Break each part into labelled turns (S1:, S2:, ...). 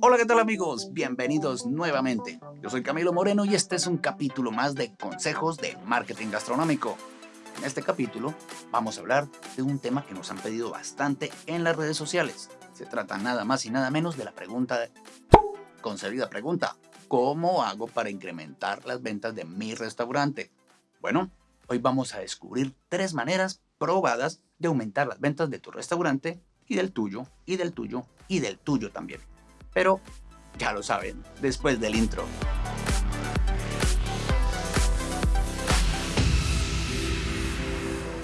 S1: Hola, ¿qué tal amigos? Bienvenidos nuevamente. Yo soy Camilo Moreno y este es un capítulo más de consejos de marketing gastronómico. En este capítulo vamos a hablar de un tema que nos han pedido bastante en las redes sociales. Se trata nada más y nada menos de la pregunta, concebida pregunta, ¿cómo hago para incrementar las ventas de mi restaurante? Bueno, hoy vamos a descubrir tres maneras probadas de aumentar las ventas de tu restaurante y del tuyo, y del tuyo, y del tuyo también. Pero ya lo saben, después del intro.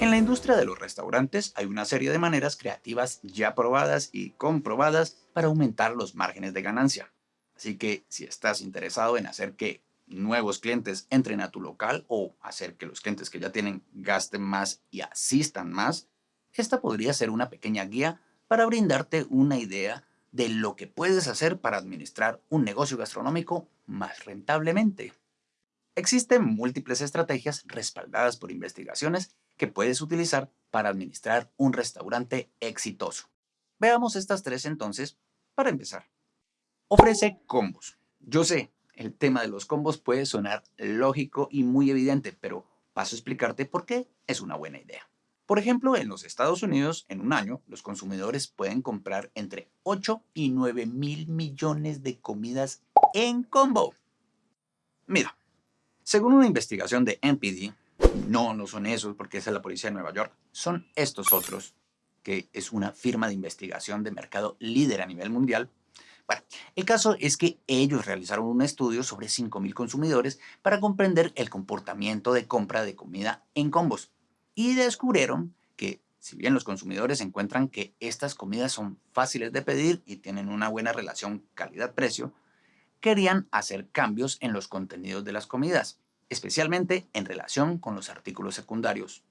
S1: En la industria de los restaurantes hay una serie de maneras creativas ya probadas y comprobadas para aumentar los márgenes de ganancia. Así que si estás interesado en hacer que nuevos clientes entren a tu local o hacer que los clientes que ya tienen gasten más y asistan más, esta podría ser una pequeña guía para brindarte una idea de lo que puedes hacer para administrar un negocio gastronómico más rentablemente. Existen múltiples estrategias respaldadas por investigaciones que puedes utilizar para administrar un restaurante exitoso. Veamos estas tres entonces para empezar. Ofrece combos. Yo sé, el tema de los combos puede sonar lógico y muy evidente, pero paso a explicarte por qué es una buena idea. Por ejemplo, en los Estados Unidos, en un año, los consumidores pueden comprar entre 8 y 9 mil millones de comidas en combo. Mira, según una investigación de NPD, no, no son esos porque esa es la policía de Nueva York, son estos otros, que es una firma de investigación de mercado líder a nivel mundial. Bueno, el caso es que ellos realizaron un estudio sobre 5.000 consumidores para comprender el comportamiento de compra de comida en combos y descubrieron que si bien los consumidores encuentran que estas comidas son fáciles de pedir y tienen una buena relación calidad-precio, querían hacer cambios en los contenidos de las comidas, especialmente en relación con los artículos secundarios.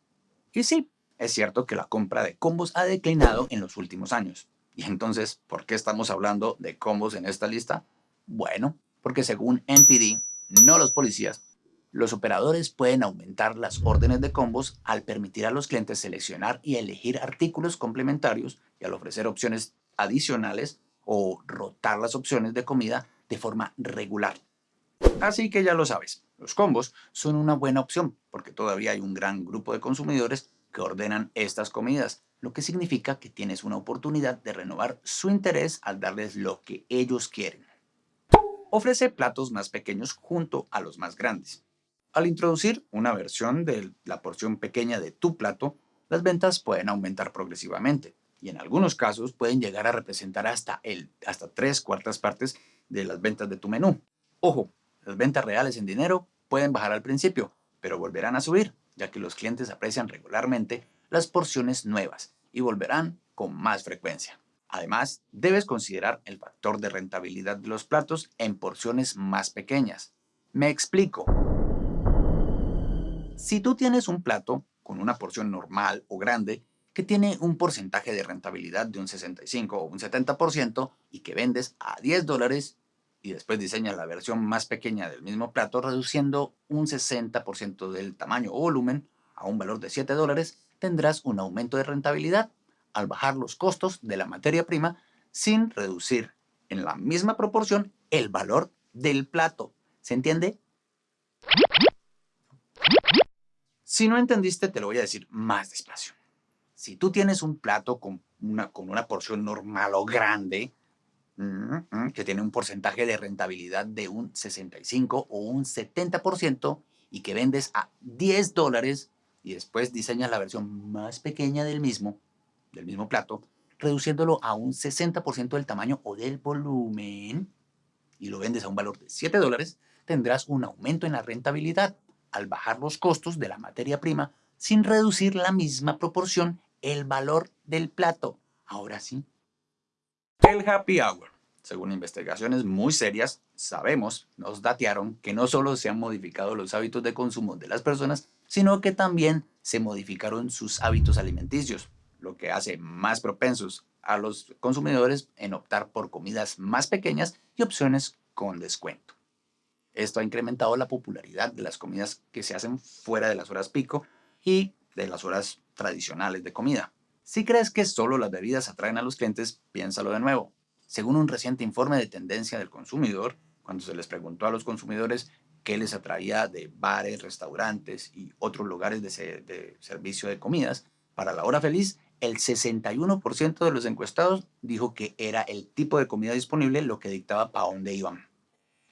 S1: Y sí, es cierto que la compra de combos ha declinado en los últimos años. Y entonces, ¿por qué estamos hablando de combos en esta lista? Bueno, porque según NPD, no los policías, los operadores pueden aumentar las órdenes de combos al permitir a los clientes seleccionar y elegir artículos complementarios y al ofrecer opciones adicionales o rotar las opciones de comida de forma regular. Así que ya lo sabes, los combos son una buena opción porque todavía hay un gran grupo de consumidores que ordenan estas comidas, lo que significa que tienes una oportunidad de renovar su interés al darles lo que ellos quieren. Ofrece platos más pequeños junto a los más grandes. Al introducir una versión de la porción pequeña de tu plato, las ventas pueden aumentar progresivamente y en algunos casos pueden llegar a representar hasta, el, hasta tres cuartas partes de las ventas de tu menú. Ojo, las ventas reales en dinero pueden bajar al principio, pero volverán a subir, ya que los clientes aprecian regularmente las porciones nuevas y volverán con más frecuencia. Además, debes considerar el factor de rentabilidad de los platos en porciones más pequeñas. Me explico. Si tú tienes un plato con una porción normal o grande que tiene un porcentaje de rentabilidad de un 65 o un 70% y que vendes a 10 dólares y después diseñas la versión más pequeña del mismo plato reduciendo un 60% del tamaño o volumen a un valor de 7 dólares, tendrás un aumento de rentabilidad al bajar los costos de la materia prima sin reducir en la misma proporción el valor del plato. ¿Se entiende? Si no entendiste, te lo voy a decir más despacio. Si tú tienes un plato con una, con una porción normal o grande, mm, mm, que tiene un porcentaje de rentabilidad de un 65 o un 70% y que vendes a 10 dólares y después diseñas la versión más pequeña del mismo, del mismo plato, reduciéndolo a un 60% del tamaño o del volumen y lo vendes a un valor de 7 dólares, tendrás un aumento en la rentabilidad al bajar los costos de la materia prima sin reducir la misma proporción el valor del plato. Ahora sí. El happy hour. Según investigaciones muy serias, sabemos, nos datearon que no solo se han modificado los hábitos de consumo de las personas, sino que también se modificaron sus hábitos alimenticios, lo que hace más propensos a los consumidores en optar por comidas más pequeñas y opciones con descuento. Esto ha incrementado la popularidad de las comidas que se hacen fuera de las horas pico y de las horas tradicionales de comida. Si crees que solo las bebidas atraen a los clientes, piénsalo de nuevo. Según un reciente informe de tendencia del consumidor, cuando se les preguntó a los consumidores qué les atraía de bares, restaurantes y otros lugares de, servicio de comidas para la hora feliz, el 61% de los encuestados dijo que era el tipo de comida disponible lo que dictaba para dónde iban.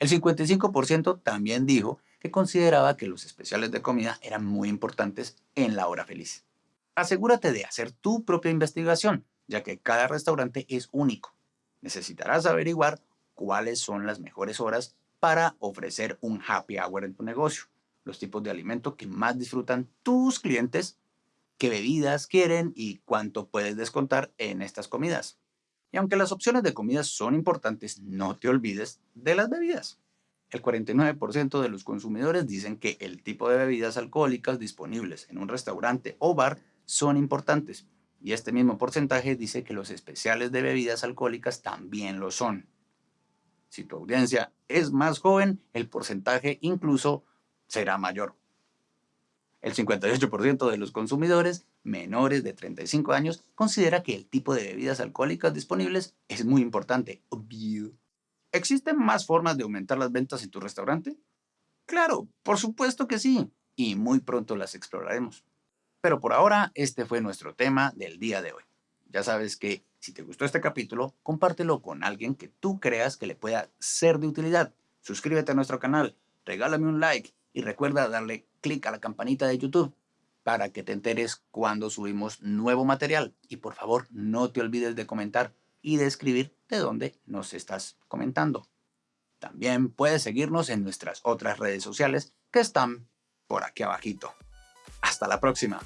S1: El 55% también dijo que consideraba que los especiales de comida eran muy importantes en la hora feliz. Asegúrate de hacer tu propia investigación, ya que cada restaurante es único. Necesitarás averiguar cuáles son las mejores horas para ofrecer un happy hour en tu negocio, los tipos de alimento que más disfrutan tus clientes, qué bebidas quieren y cuánto puedes descontar en estas comidas. Y aunque las opciones de comidas son importantes, no te olvides de las bebidas. El 49% de los consumidores dicen que el tipo de bebidas alcohólicas disponibles en un restaurante o bar son importantes, y este mismo porcentaje dice que los especiales de bebidas alcohólicas también lo son. Si tu audiencia es más joven, el porcentaje incluso será mayor. El 58% de los consumidores menores de 35 años considera que el tipo de bebidas alcohólicas disponibles es muy importante. ¿Existen más formas de aumentar las ventas en tu restaurante? Claro, por supuesto que sí, y muy pronto las exploraremos. Pero por ahora, este fue nuestro tema del día de hoy. Ya sabes que si te gustó este capítulo, compártelo con alguien que tú creas que le pueda ser de utilidad. Suscríbete a nuestro canal, regálame un like y recuerda darle clic a la campanita de YouTube para que te enteres cuando subimos nuevo material. Y por favor, no te olvides de comentar y de escribir de dónde nos estás comentando. También puedes seguirnos en nuestras otras redes sociales que están por aquí abajito. Hasta la próxima.